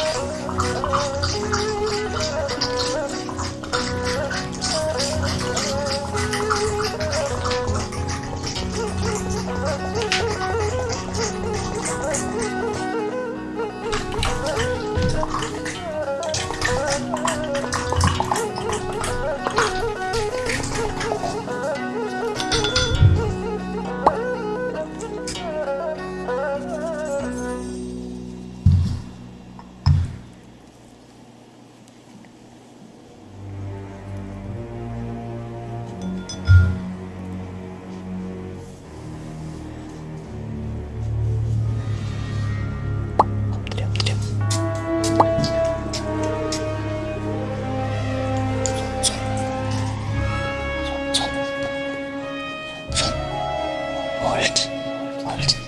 Oh, Halt, halt.